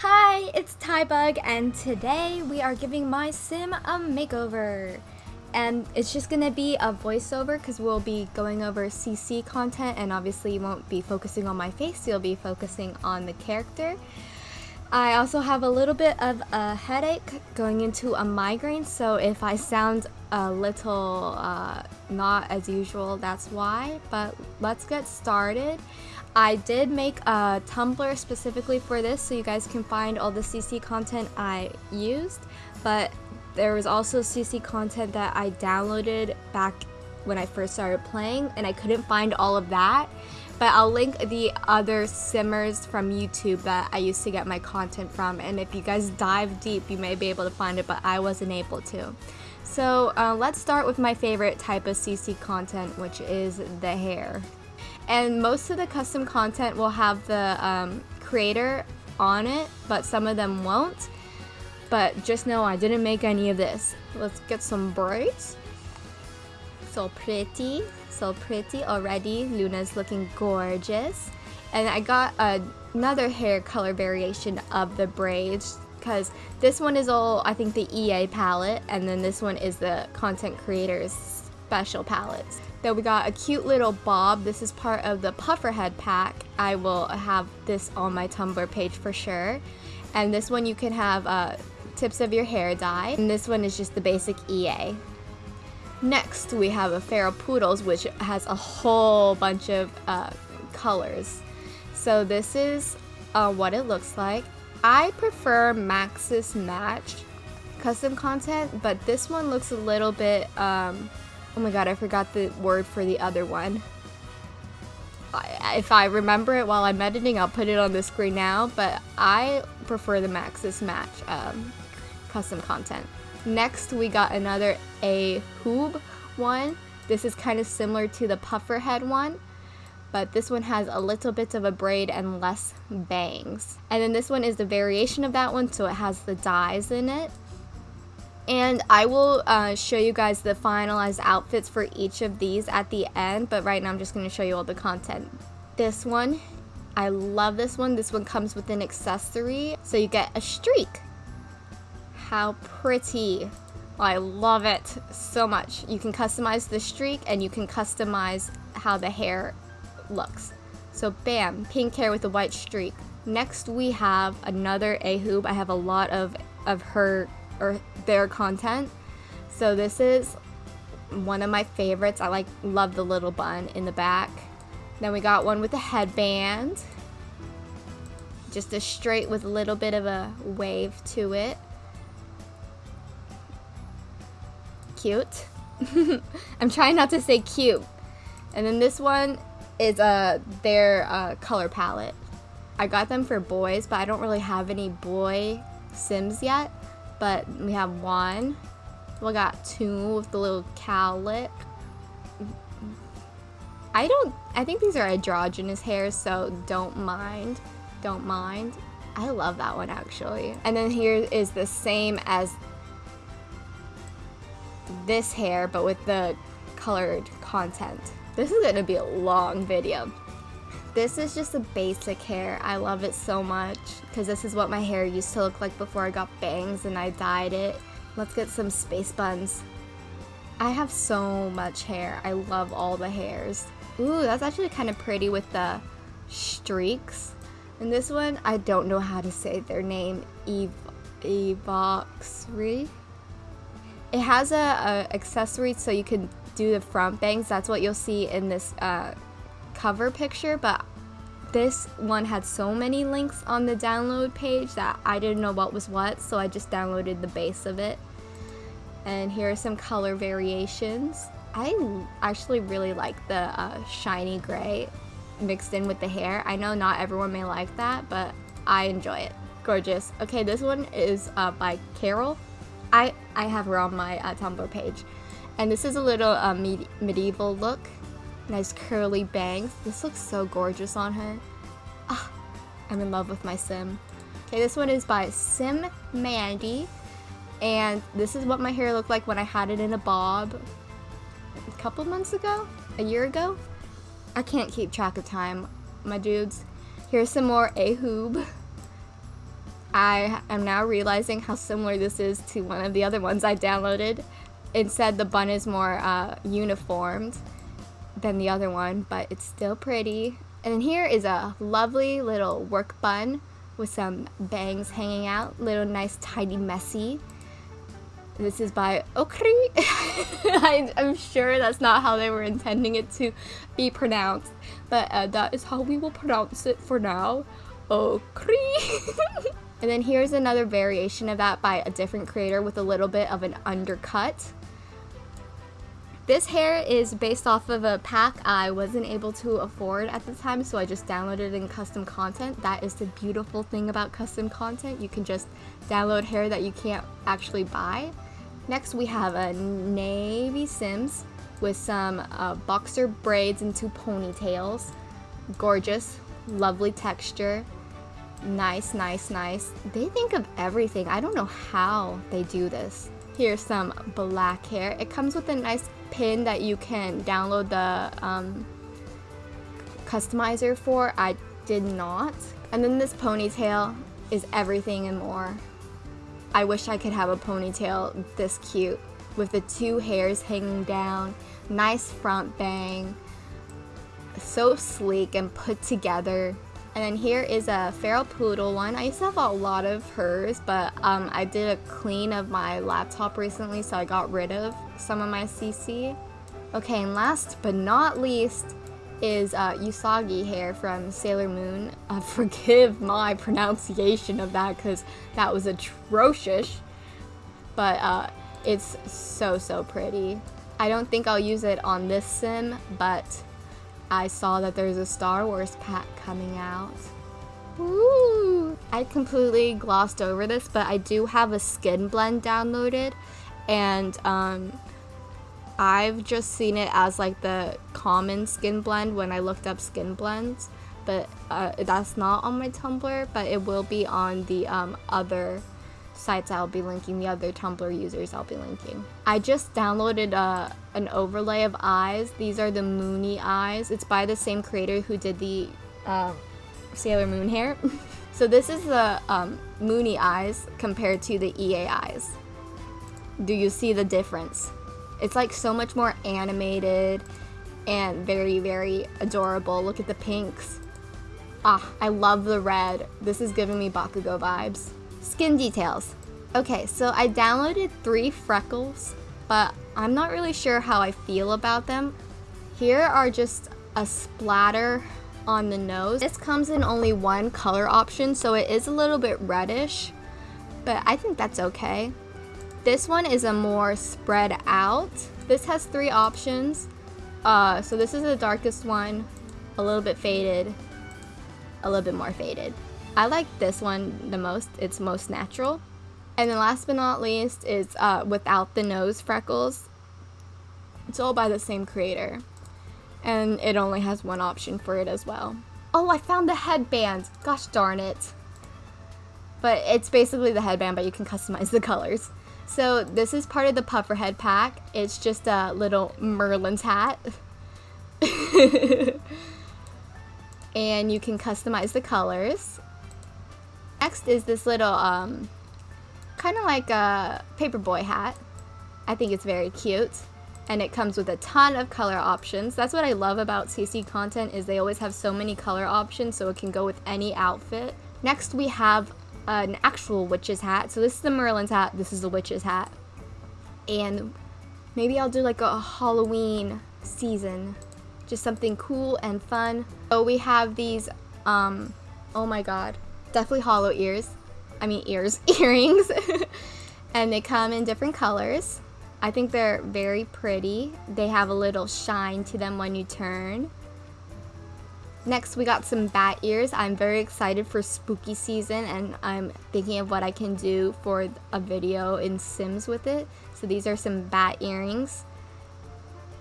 Hi, it's Tybug, and today we are giving my sim a makeover. And it's just gonna be a voiceover because we'll be going over CC content, and obviously, you won't be focusing on my face, you'll be focusing on the character. I also have a little bit of a headache going into a migraine, so if I sound a little uh, not as usual, that's why. But let's get started. I did make a Tumblr specifically for this so you guys can find all the CC content I used, but there was also CC content that I downloaded back when I first started playing and I couldn't find all of that. But I'll link the other simmers from YouTube that I used to get my content from and if you guys dive deep you may be able to find it but I wasn't able to. So uh, let's start with my favorite type of CC content which is the hair. And most of the custom content will have the um, creator on it, but some of them won't. But just know I didn't make any of this. Let's get some braids. So pretty, so pretty already. Luna's looking gorgeous. And I got another hair color variation of the braids because this one is all, I think, the EA palette, and then this one is the content creators special palettes. Then we got a cute little bob. This is part of the Pufferhead pack. I will have this on my Tumblr page for sure. And this one you can have uh, tips of your hair dye. And this one is just the basic EA. Next, we have a Feral Poodles, which has a whole bunch of uh, colors. So this is uh, what it looks like. I prefer Maxis Match custom content, but this one looks a little bit um, Oh my god, I forgot the word for the other one. If I remember it while I'm editing, I'll put it on the screen now, but I prefer the Maxis Match um, custom content. Next, we got another A Hoob one. This is kind of similar to the puffer head one, but this one has a little bit of a braid and less bangs. And then this one is the variation of that one, so it has the dyes in it. And I will uh, show you guys the finalized outfits for each of these at the end, but right now I'm just going to show you all the content. This one, I love this one. This one comes with an accessory, so you get a streak. How pretty. I love it so much. You can customize the streak and you can customize how the hair looks. So bam, pink hair with a white streak. Next we have another Ahoob. I have a lot of, of her or their content. So this is one of my favorites. I like love the little bun in the back. Then we got one with a headband. Just a straight with a little bit of a wave to it. Cute. I'm trying not to say cute. And then this one is uh, their uh, color palette. I got them for boys, but I don't really have any boy Sims yet but we have one. We got two with the little cowlick. I don't, I think these are androgynous hairs, so don't mind, don't mind. I love that one actually. And then here is the same as this hair, but with the colored content. This is gonna be a long video. This is just a basic hair. I love it so much because this is what my hair used to look like before I got bangs and I dyed it. Let's get some space buns. I have so much hair. I love all the hairs. Ooh, that's actually kind of pretty with the streaks. And this one, I don't know how to say their name. Ev Evoxry. It has a, a, accessory so you can do the front bangs. That's what you'll see in this uh, cover picture, but this one had so many links on the download page that I didn't know what was what, so I just downloaded the base of it. And here are some color variations. I actually really like the uh, shiny gray mixed in with the hair. I know not everyone may like that, but I enjoy it. Gorgeous. Okay, this one is uh, by Carol. I, I have her on my uh, Tumblr page. And this is a little uh, med medieval look. Nice curly bangs. This looks so gorgeous on her. Ah, I'm in love with my sim. Okay, this one is by Sim Mandy. And this is what my hair looked like when I had it in a bob a couple months ago? A year ago? I can't keep track of time, my dudes. Here's some more Ahoob. I am now realizing how similar this is to one of the other ones I downloaded. Instead, the bun is more uh, uniformed than the other one, but it's still pretty. And then here is a lovely little work bun with some bangs hanging out. Little nice, tidy, messy. This is by Okri. I, am sure that's not how they were intending it to be pronounced, but uh, that is how we will pronounce it for now. Okri. and then here's another variation of that by a different creator with a little bit of an undercut. This hair is based off of a pack I wasn't able to afford at the time, so I just downloaded in custom content. That is the beautiful thing about custom content. You can just download hair that you can't actually buy. Next we have a navy Sims with some uh, boxer braids and two ponytails. Gorgeous, lovely texture. Nice, nice, nice. They think of everything. I don't know how they do this. Here's some black hair. It comes with a nice pin that you can download the um, customizer for. I did not. And then this ponytail is everything and more. I wish I could have a ponytail this cute with the two hairs hanging down, nice front bang, so sleek and put together. And then here is a feral poodle one. I used to have a lot of hers, but um, I did a clean of my laptop recently, so I got rid of some of my CC. Okay, and last but not least is uh, Usagi hair from Sailor Moon. Uh, forgive my pronunciation of that because that was atrocious, but uh, it's so, so pretty. I don't think I'll use it on this sim, but I saw that there's a Star Wars pack coming out. Ooh! I completely glossed over this, but I do have a skin blend downloaded, and um, I've just seen it as like the common skin blend when I looked up skin blends, but uh, that's not on my Tumblr, but it will be on the um, other sites I'll be linking, the other Tumblr users I'll be linking. I just downloaded uh, an overlay of eyes. These are the Moony eyes. It's by the same creator who did the uh, Sailor Moon hair. so this is the um, Moony eyes compared to the EA eyes. Do you see the difference? It's like so much more animated and very, very adorable. Look at the pinks. Ah, I love the red. This is giving me Bakugo vibes. Skin details. Okay, so I downloaded three freckles, but I'm not really sure how I feel about them. Here are just a splatter on the nose. This comes in only one color option, so it is a little bit reddish, but I think that's okay. This one is a more spread out. This has three options. Uh, so this is the darkest one, a little bit faded, a little bit more faded. I like this one the most. It's most natural. And then last but not least is uh, without the nose freckles. It's all by the same creator. And it only has one option for it as well. Oh, I found the headband. Gosh darn it. But it's basically the headband, but you can customize the colors. So this is part of the Pufferhead pack. It's just a little Merlin's hat. and you can customize the colors. Next is this little, um, kind of like a paperboy hat. I think it's very cute. And it comes with a ton of color options. That's what I love about CC content is they always have so many color options so it can go with any outfit. Next we have an actual witch's hat. So this is the Merlin's hat, this is the witch's hat. And maybe I'll do like a Halloween season. Just something cool and fun. So we have these, um, oh my god, Deathly Hallow ears. I mean ears, earrings. and they come in different colors. I think they're very pretty. They have a little shine to them when you turn. Next, we got some bat ears. I'm very excited for spooky season and I'm thinking of what I can do for a video in Sims with it. So these are some bat earrings.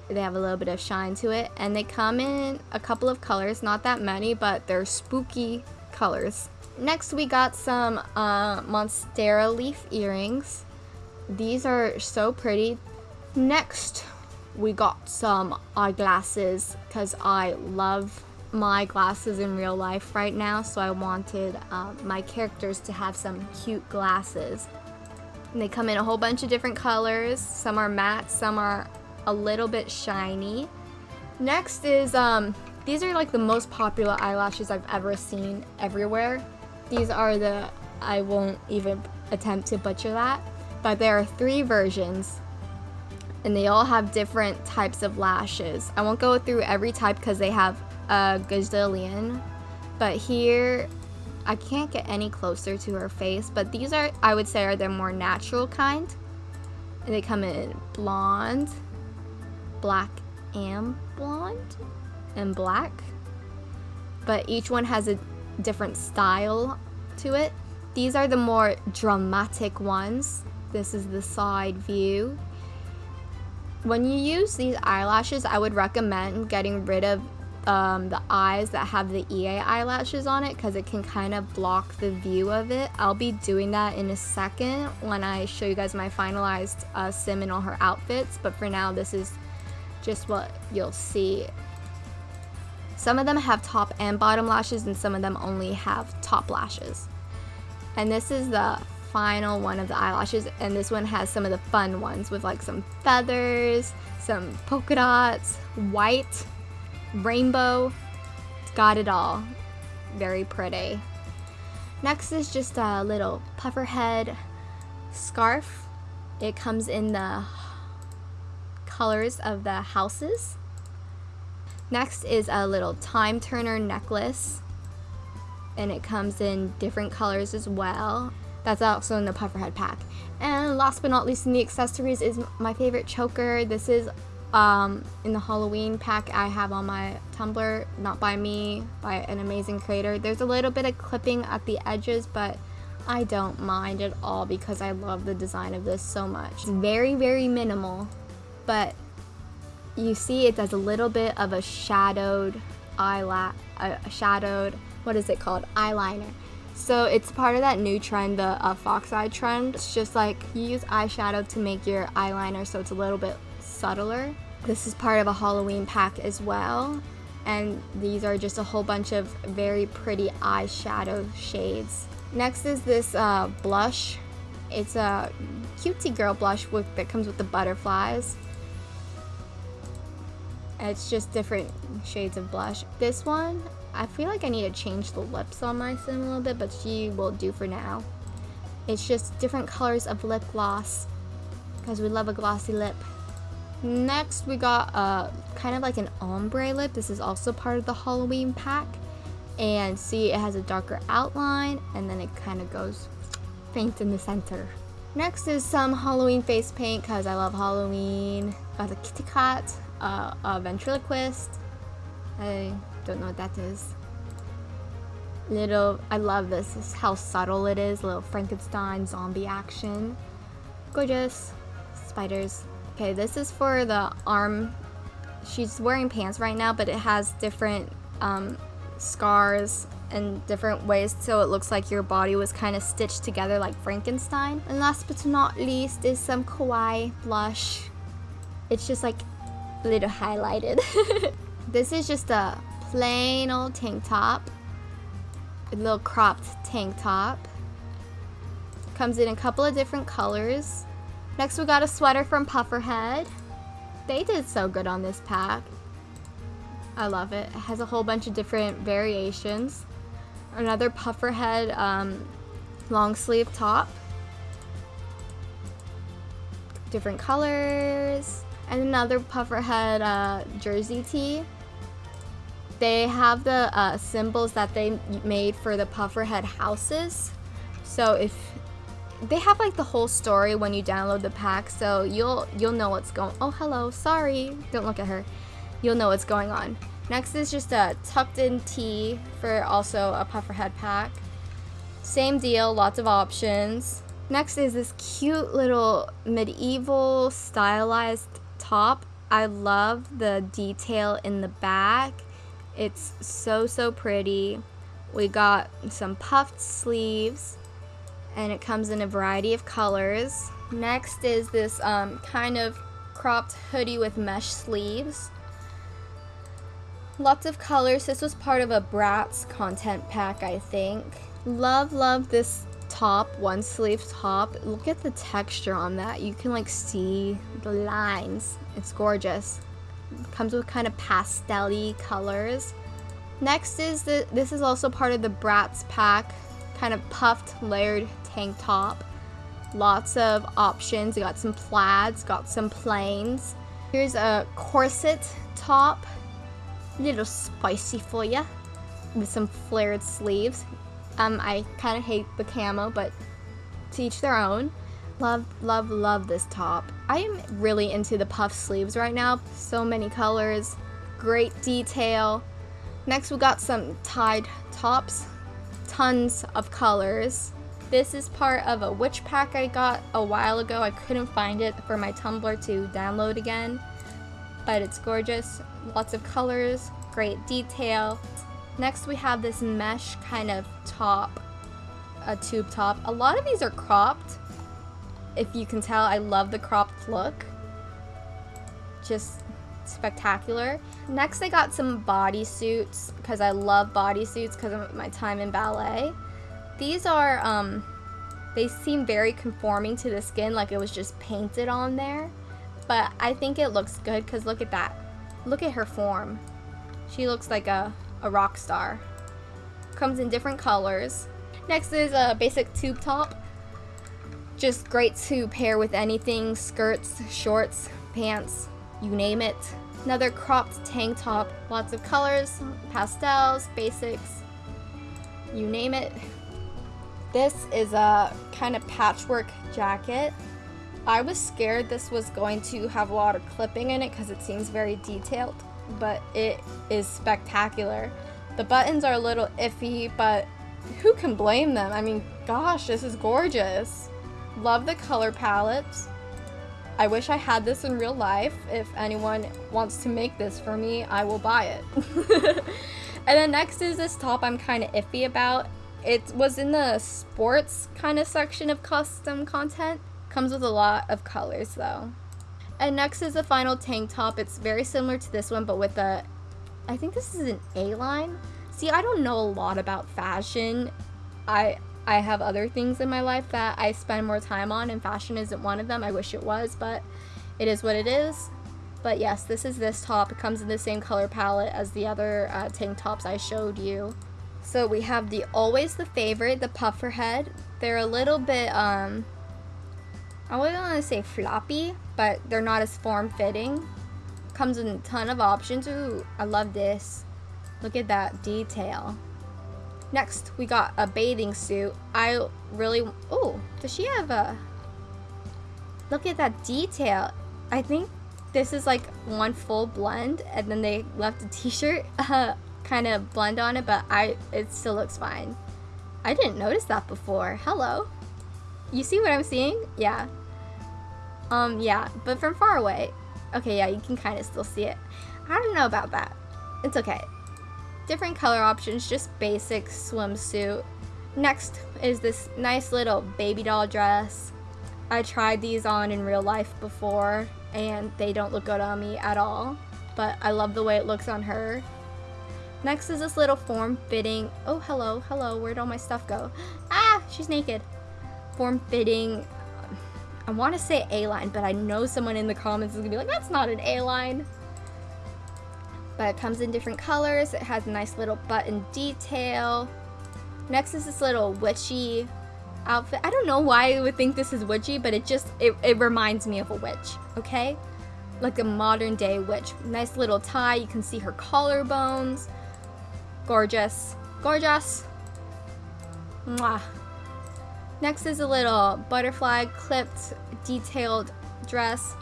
They have a little bit of shine to it and they come in a couple of colors, not that many, but they're spooky colors. Next, we got some uh, Monstera leaf earrings. These are so pretty. Next, we got some eyeglasses because I love my glasses in real life right now, so I wanted um, my characters to have some cute glasses. And they come in a whole bunch of different colors. Some are matte, some are a little bit shiny. Next is, um, these are like the most popular eyelashes I've ever seen everywhere. These are the, I won't even attempt to butcher that, but there are three versions and they all have different types of lashes. I won't go through every type because they have a gazillion, but here I can't get any closer to her face, but these are, I would say, are the more natural kind. And they come in blonde, black and blonde, and black. But each one has a different style to it. These are the more dramatic ones. This is the side view. When you use these eyelashes, I would recommend getting rid of um, the eyes that have the EA eyelashes on it because it can kind of block the view of it. I'll be doing that in a second when I show you guys my finalized uh, sim and all her outfits, but for now this is just what you'll see. Some of them have top and bottom lashes and some of them only have top lashes. And this is the final one of the eyelashes and this one has some of the fun ones with like some feathers, some polka dots, white, rainbow. It's got it all. Very pretty. Next is just a little puffer head scarf. It comes in the colors of the houses. Next is a little time turner necklace and it comes in different colors as well. That's also in the Pufferhead pack. And last but not least in the accessories is my favorite choker. This is um, in the Halloween pack I have on my Tumblr, not by me, by an amazing creator. There's a little bit of clipping at the edges, but I don't mind at all because I love the design of this so much. It's very, very minimal, but you see it does a little bit of a shadowed eyelash, a shadowed, what is it called, eyeliner. So it's part of that new trend, the uh, fox eye trend. It's just like you use eyeshadow to make your eyeliner so it's a little bit subtler. This is part of a Halloween pack as well. And these are just a whole bunch of very pretty eyeshadow shades. Next is this uh, blush. It's a cutesy girl blush with, that comes with the butterflies. It's just different shades of blush. This one, I feel like I need to change the lips on my sim a little bit, but she will do for now. It's just different colors of lip gloss because we love a glossy lip. Next, we got a kind of like an ombre lip. This is also part of the Halloween pack. And see, it has a darker outline and then it kind of goes faint in the center. Next is some Halloween face paint because I love Halloween. Got a kitty cat, uh, a ventriloquist. I don't know what that is. Little, I love this. this how subtle it is. Little Frankenstein zombie action. Gorgeous. Spiders. Okay, this is for the arm. She's wearing pants right now, but it has different um, scars and different ways so it looks like your body was kind of stitched together like Frankenstein. And last but not least is some kawaii blush. It's just like little highlighted. this is just a plain old tank top. A little cropped tank top. Comes in a couple of different colors. Next we got a sweater from Pufferhead. They did so good on this pack. I love it. It has a whole bunch of different variations. Another Pufferhead um, long sleeve top. Different colors. And another Pufferhead uh, jersey tee. They have the uh, symbols that they made for the Pufferhead houses. So if they have like the whole story when you download the pack, so you'll you'll know what's going. Oh, hello. Sorry. Don't look at her. You'll know what's going on. Next is just a tucked in tee for also a Pufferhead pack. Same deal, lots of options. Next is this cute little medieval stylized top. I love the detail in the back it's so, so pretty. We got some puffed sleeves and it comes in a variety of colors. Next is this um, kind of cropped hoodie with mesh sleeves. Lots of colors. This was part of a Bratz content pack, I think. Love, love this top, one sleeve top. Look at the texture on that. You can like see the lines. It's gorgeous. comes with kind of pastel colors. Next is the, this is also part of the Bratz pack, kind of puffed layered tank top. Lots of options. You got some plaids, got some plains. Here's a corset top, a little spicy for you, with some flared sleeves. Um, I kind of hate the camo, but to each their own. Love, love, love this top. I am really into the puff sleeves right now. So many colors, great detail. Next we got some tied tops, tons of colors. This is part of a witch pack I got a while ago. I couldn't find it for my Tumblr to download again, but it's gorgeous. Lots of colors, great detail. Next we have this mesh kind of top, a tube top. A lot of these are cropped. If you can tell, I love the cropped look. Just spectacular. Next I got some bodysuits because I love bodysuits because of my time in ballet. These are, um, they seem very conforming to the skin like it was just painted on there. But I think it looks good because look at that. Look at her form. She looks like a a rock star. Comes in different colors. Next is a basic tube top. Just great to pair with anything, skirts, shorts, pants, you name it. Another cropped tank top, lots of colors, pastels, basics, you name it. This is a kind of patchwork jacket. I was scared this was going to have a lot of clipping in it because it seems very detailed but it is spectacular. The buttons are a little iffy, but who can blame them? I mean, gosh, this is gorgeous. Love the color palettes. I wish I had this in real life. If anyone wants to make this for me, I will buy it. and then next is this top I'm kind of iffy about. It was in the sports kind of section of custom content. Comes with a lot of colors though. And next is the final tank top. It's very similar to this one, but with a, I think this is an A-line. See, I don't know a lot about fashion. I I have other things in my life that I spend more time on, and fashion isn't one of them. I wish it was, but it is what it is. But yes, this is this top. It comes in the same color palette as the other uh, tank tops I showed you. So we have the Always the Favorite, the puffer head. They're a little bit, um, I wouldn't want to say floppy, but they're not as form-fitting. Comes in a ton of options. Ooh, I love this. Look at that detail. Next, we got a bathing suit. I really... Oh, does she have a... Look at that detail. I think this is like one full blend and then they left a t-shirt uh, kind of blend on it, but I it still looks fine. I didn't notice that before. Hello. You see what I'm seeing? Yeah. Um, yeah, but from far away. Okay, yeah, you can kind of still see it. I don't know about that. It's okay. Different color options, just basic swimsuit. Next is this nice little baby doll dress. I tried these on in real life before, and they don't look good on me at all. But I love the way it looks on her. Next is this little form-fitting... Oh, hello, hello, where'd all my stuff go? Ah, she's naked. Form-fitting I want to say A-line, but I know someone in the comments is going to be like, that's not an A-line. But it comes in different colors. It has a nice little button detail. Next is this little witchy outfit. I don't know why I would think this is witchy, but it just, it, it reminds me of a witch, okay? Like a modern day witch. Nice little tie. You can see her collarbones. Gorgeous. Gorgeous. Mwah. Next is a little butterfly clipped detailed dress.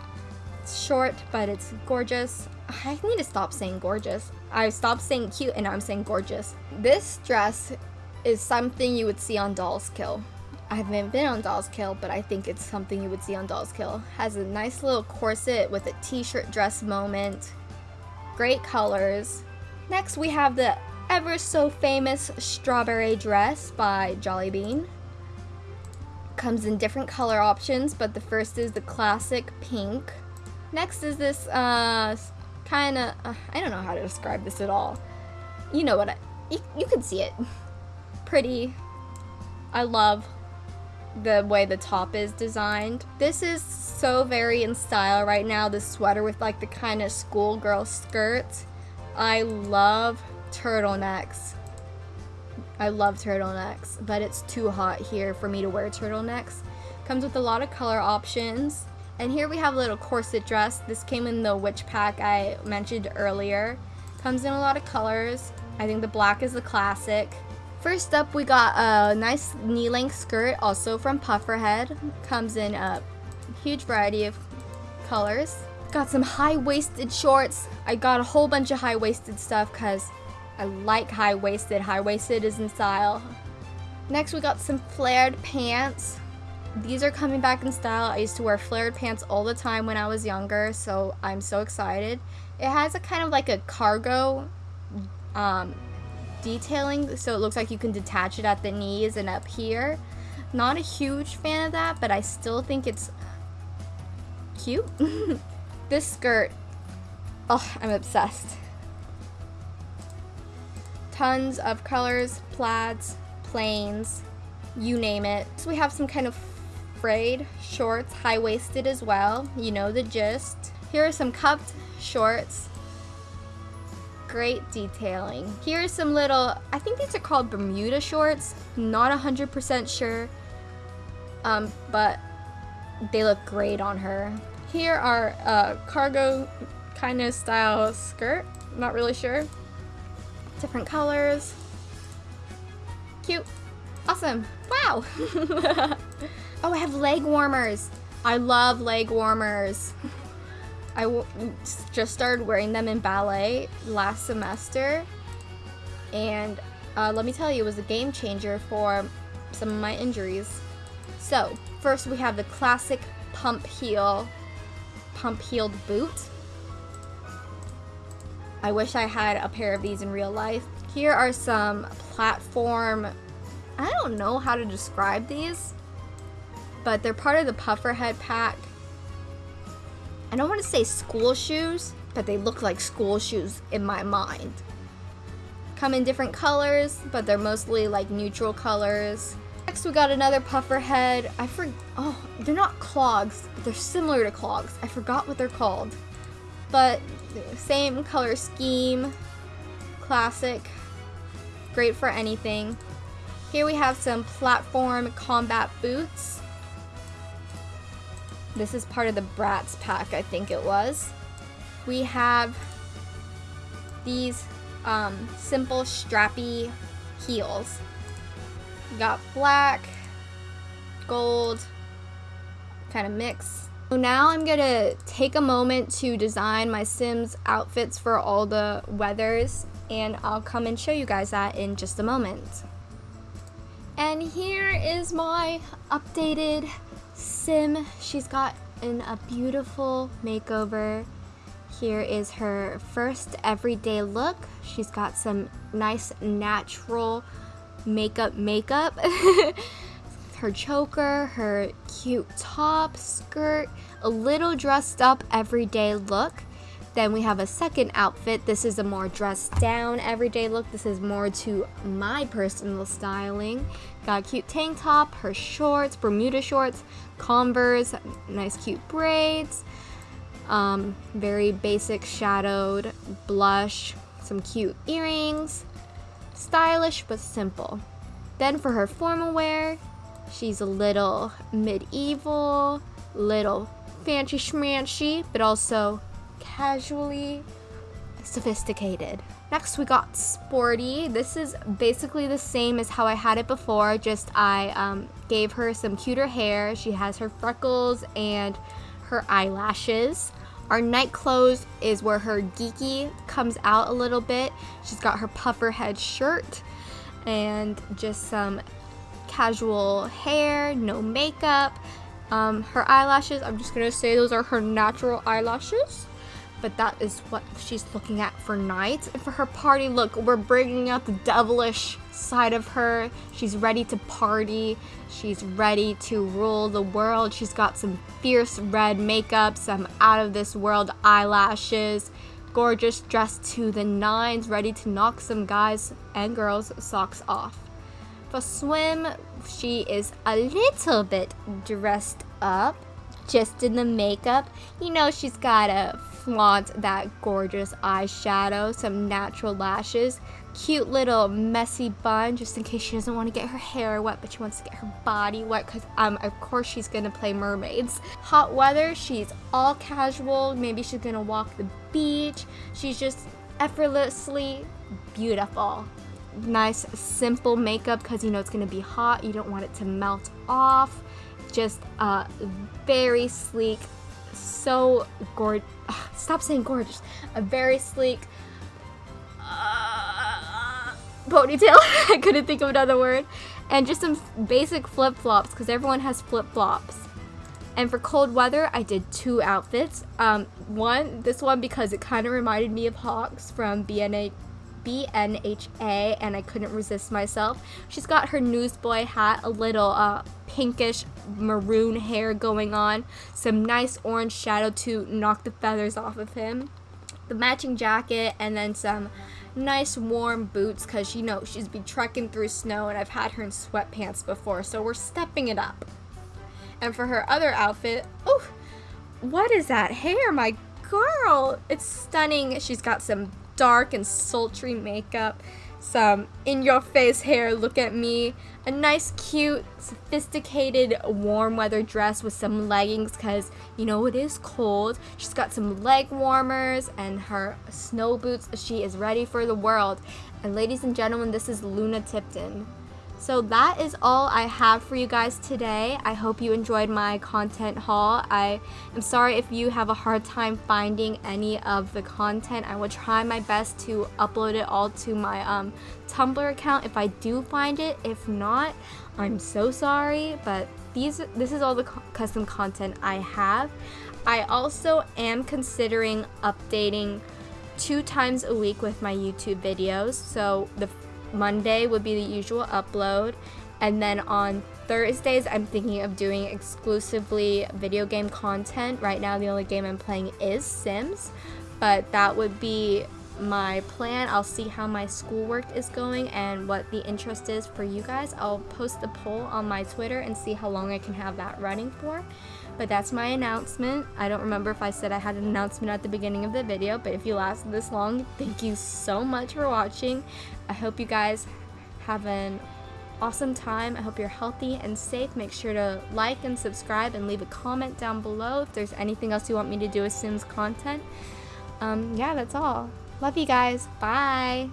It's short, but it's gorgeous. I need to stop saying gorgeous. I stopped saying cute and I'm saying gorgeous. This dress is something you would see on Dolls Kill. I haven't been on Dolls Kill, but I think it's something you would see on Dolls Kill. Has a nice little corset with a t-shirt dress moment. Great colors. Next we have the ever so famous strawberry dress by Jolly Bean comes in different color options, but the first is the classic pink. Next is this uh, kind of, uh, I don't know how to describe this at all. You know what I, you, you can see it. Pretty. I love the way the top is designed. This is so very in style right now, this sweater with like the kind of schoolgirl skirt. I love turtlenecks. I love turtlenecks, but it's too hot here for me to wear turtlenecks. Comes with a lot of color options. And here we have a little corset dress. This came in the witch pack I mentioned earlier. Comes in a lot of colors. I think the black is the classic. First up, we got a nice knee-length skirt, also from Pufferhead. Comes in a huge variety of colors. Got some high-waisted shorts. I got a whole bunch of high-waisted stuff because I like high-waisted. High-waisted is in style. Next, we got some flared pants. These are coming back in style. I used to wear flared pants all the time when I was younger, so I'm so excited. It has a kind of like a cargo um, detailing, so it looks like you can detach it at the knees and up here. Not a huge fan of that, but I still think it's cute. this skirt, oh, I'm obsessed. Tons of colors, plaids, plains, you name it. So we have some kind of frayed shorts, high-waisted as well. You know the gist. Here are some cuffed shorts. Great detailing. Here are some little, I think these are called Bermuda shorts. Not 100% sure, um, but they look great on her. Here are a cargo kind of style skirt. Not really sure. Different colors. Cute. Awesome. Wow. Oh, I have leg warmers. I love leg warmers. I just started wearing them in ballet last semester. And uh, let me tell you, it was a game changer for some of my injuries. So, first we have the classic pump heel, pump heeled boot. I wish I had a pair of these in real life. Here are some platform, I don't know how to describe these but they're part of the Pufferhead pack. I don't want to say school shoes, but they look like school shoes in my mind. Come in different colors, but they're mostly like neutral colors. Next we got another Pufferhead. I for oh, they're not clogs, but they're similar to clogs. I forgot what they're called. But same color scheme, classic, great for anything. Here we have some platform combat boots. This is part of the Bratz pack, I think it was. We have these um, simple strappy heels. We got black, gold, kind of mix. So now I'm gonna take a moment to design my Sims outfits for all the weathers and I'll come and show you guys that in just a moment. And here is my updated Sim. She's got in a beautiful makeover. Here is her first everyday look. She's got some nice natural makeup makeup. her choker, her cute top, skirt, a little dressed up everyday look. Then we have a second outfit. This is a more dressed down everyday look. This is more to my personal styling. Got a cute tank top, her shorts, Bermuda shorts, Converse, nice cute braids, um, very basic shadowed blush, some cute earrings, stylish but simple. Then for her formal wear, she's a little medieval, little fancy schmancy, but also casually sophisticated. Next we got Sporty. This is basically the same as how I had it before, just I um, gave her some cuter hair. She has her freckles and her eyelashes. Our night clothes is where her geeky comes out a little bit. She's got her puffer head shirt and just some casual hair, no makeup. Um, her eyelashes, I'm just gonna say those are her natural eyelashes but that is what she's looking at for night. And for her party look, we're bringing out the devilish side of her. She's ready to party. She's ready to rule the world. She's got some fierce red makeup, some out of this world eyelashes, gorgeous, dressed to the nines, ready to knock some guys and girls' socks off. For swim, she is a little bit dressed up, just in the makeup. You know, she's got to flaunt that gorgeous eyeshadow, some natural lashes, cute little messy bun just in case she doesn't want to get her hair wet but she wants to get her body wet because um of course she's gonna play mermaids. Hot weather she's all casual maybe she's gonna walk the beach. She's just effortlessly beautiful nice simple makeup because you know it's gonna be hot you don't want it to melt off just uh very sleek so gorgeous stop saying gorgeous a very sleek ponytail. I couldn't think of another word. And just some basic flip-flops because everyone has flip-flops. And for cold weather, I did two outfits. Um, one, this one because it kind of reminded me of Hawks from BNA, BNHA and I couldn't resist myself. She's got her newsboy hat, a little uh, pinkish maroon hair going on, some nice orange shadow to knock the feathers off of him, the matching jacket, and then some nice warm boots because you know she's been trekking through snow and I've had her in sweatpants before so we're stepping it up. And for her other outfit, oh, what is that hair, my girl? It's stunning. She's got some dark and sultry makeup some in-your-face hair, look at me, a nice, cute, sophisticated, warm weather dress with some leggings because, you know, it is cold. She's got some leg warmers and her snow boots. She is ready for the world. And ladies and gentlemen, this is Luna Tipton. So that is all I have for you guys today. I hope you enjoyed my content haul. I am sorry if you have a hard time finding any of the content. I will try my best to upload it all to my um, Tumblr account if I do find it. If not, I'm so sorry, but these this is all the co custom content I have. I also am considering updating two times a week with my YouTube videos. So the Monday would be the usual upload. And then on Thursdays, I'm thinking of doing exclusively video game content. Right now, the only game I'm playing is Sims, but that would be my plan. I'll see how my schoolwork is going and what the interest is for you guys. I'll post the poll on my Twitter and see how long I can have that running for. But that's my announcement. I don't remember if I said I had an announcement at the beginning of the video, but if you lasted this long, thank you so much for watching. I hope you guys have an awesome time. I hope you're healthy and safe. Make sure to like and subscribe and leave a comment down below if there's anything else you want me to do with Sims content. Um, yeah, that's all. Love you guys. Bye.